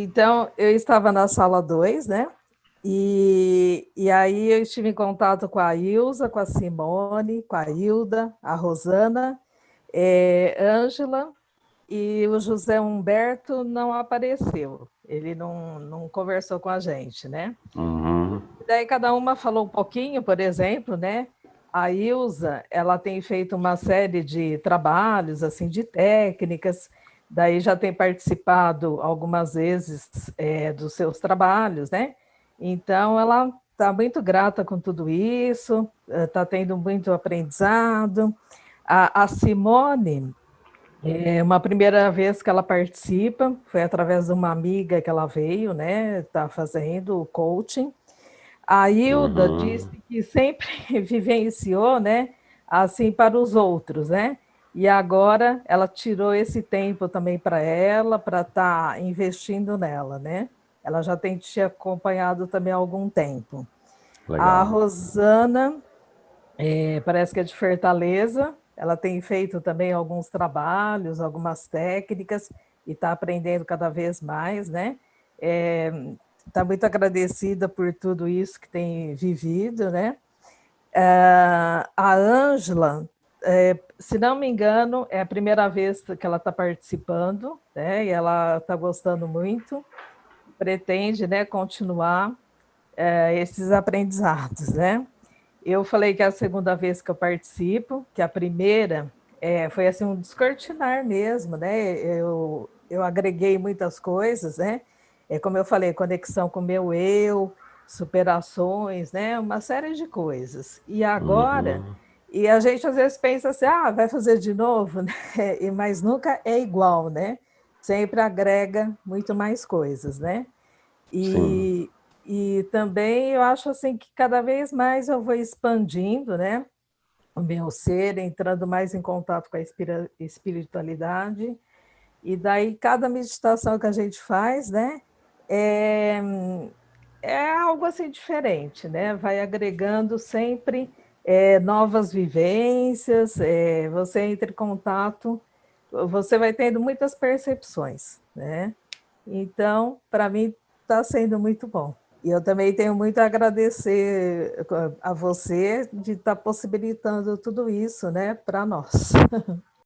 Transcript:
Então, eu estava na sala 2, né? E, e aí eu estive em contato com a Ilza, com a Simone, com a Hilda, a Rosana, é, Ângela, e o José Humberto não apareceu. Ele não, não conversou com a gente, né? Uhum. Daí cada uma falou um pouquinho, por exemplo, né? A Ilza, ela tem feito uma série de trabalhos, assim, de técnicas, daí já tem participado algumas vezes é, dos seus trabalhos, né? Então, ela está muito grata com tudo isso, está tendo muito aprendizado. A, a Simone, é uma primeira vez que ela participa, foi através de uma amiga que ela veio, né? Está fazendo o coaching. A Hilda uhum. disse que sempre vivenciou, né? Assim para os outros, né? E agora ela tirou esse tempo também para ela, para estar tá investindo nela, né? Ela já tem te acompanhado também há algum tempo. Legal. A Rosana, é, parece que é de Fortaleza, ela tem feito também alguns trabalhos, algumas técnicas, e está aprendendo cada vez mais, né? Está é, tá muito agradecida por tudo isso que tem vivido, né? É, a Ângela, é, se não me engano, é a primeira vez que ela está participando, né? E ela está gostando muito pretende né, continuar é, esses aprendizados, né? Eu falei que é a segunda vez que eu participo, que a primeira é, foi assim um descortinar mesmo, né? Eu, eu agreguei muitas coisas, né? É, como eu falei, conexão com o meu eu, superações, né? Uma série de coisas. E agora, uhum. E a gente às vezes pensa assim, ah, vai fazer de novo, né? Mas nunca é igual, né? sempre agrega muito mais coisas, né? E, e também eu acho assim que cada vez mais eu vou expandindo, né? O meu ser, entrando mais em contato com a espiritualidade. E daí cada meditação que a gente faz, né? É, é algo assim diferente, né? Vai agregando sempre é, novas vivências, é, você entra em contato você vai tendo muitas percepções, né? Então, para mim, está sendo muito bom. E eu também tenho muito a agradecer a você de estar tá possibilitando tudo isso, né, para nós.